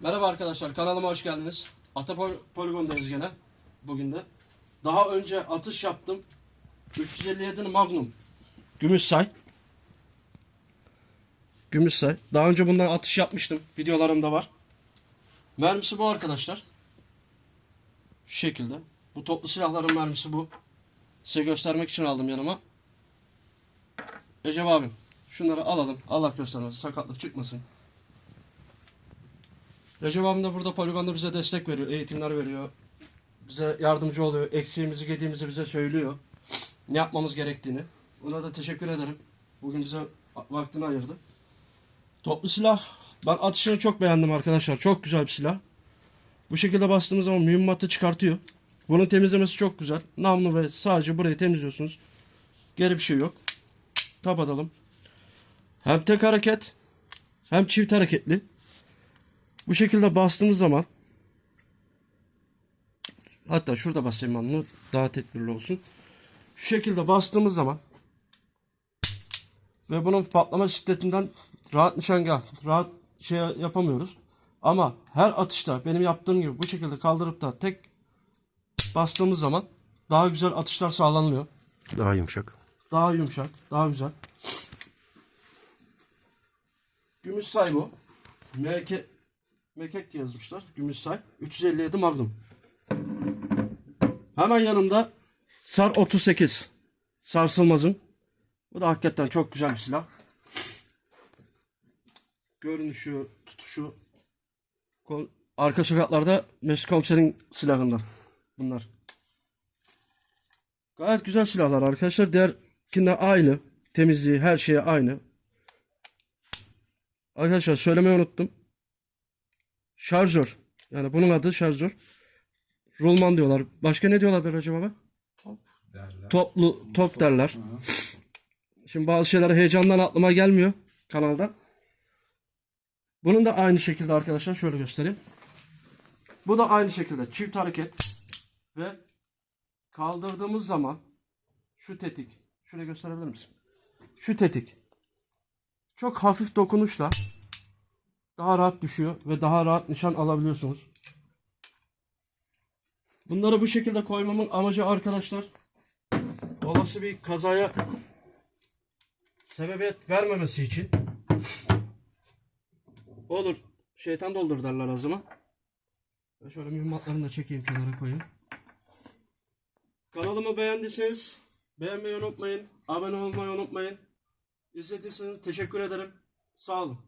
Merhaba arkadaşlar kanalıma hoş geldiniz. Atapol Poligon'dayız gene bugün de. Daha önce atış yaptım. 357'nin Magnum. Gümüşsay. Gümüşsay. Daha önce bundan atış yapmıştım. Videolarımda var. Mermisi bu arkadaşlar. Şu şekilde. Bu toplu silahların mermisi bu. Size göstermek için aldım yanıma. Recep abim şunları alalım. Allah göstermesin sakatlık çıkmasın. Recep abim de burada poligonda bize destek veriyor. Eğitimler veriyor. Bize yardımcı oluyor. Eksiğimizi gediğimizi bize söylüyor. Ne yapmamız gerektiğini. Ona da teşekkür ederim. Bugün bize vaktini ayırdı. Toplu silah. Ben atışını çok beğendim arkadaşlar. Çok güzel bir silah. Bu şekilde bastığımız zaman mühimmatı çıkartıyor. Bunun temizlemesi çok güzel. Namlu ve sadece burayı temizliyorsunuz. Geri bir şey yok. Kapatalım. Hem tek hareket hem çift hareketli. Bu şekilde bastığımız zaman hatta şurada basayım bunu daha tedbirli olsun. Şu şekilde bastığımız zaman ve bunun patlama şiddetinden rahat nişangah, rahat şey yapamıyoruz. Ama her atışta benim yaptığım gibi bu şekilde kaldırıp da tek bastığımız zaman daha güzel atışlar sağlanıyor. Daha yumuşak. Daha yumuşak, daha güzel. Gümüş say bu. Meke, mekek yazmışlar. Gümüş say. 357 Magnum. Hemen yanında Sar 38. Sarsılmaz'ın. Bu da hakikaten çok güzel bir silah. Görünüşü, tutuşu. Arka sokaklarda Mesut Komiser'in silahından. Bunlar. Gayet güzel silahlar arkadaşlar. Diğerkinde aynı. Temizliği, her şeye aynı. Arkadaşlar söylemeyi unuttum. Şarjör. Yani bunun adı şarjör. Rulman diyorlar. Başka ne diyorlardır acaba? baba? Toplu, top derler. Şimdi bazı şeyler heyecandan aklıma gelmiyor kanalda. Bunun da aynı şekilde arkadaşlar şöyle göstereyim. Bu da aynı şekilde çift hareket ve kaldırdığımız zaman şu tetik şöyle gösterebilir misin? Şu tetik çok hafif dokunuşla daha rahat düşüyor ve daha rahat nişan alabiliyorsunuz. Bunları bu şekilde koymamın amacı arkadaşlar olası bir kazaya sebebiyet vermemesi için olur şeytan doldur derler. Ve şöyle mühimmatlarını da çekeyim kenara koyayım. Kanalımı beğendiyseniz beğenmeyi unutmayın. Abone olmayı unutmayın. İzlediyseniz teşekkür ederim. Sağ olun.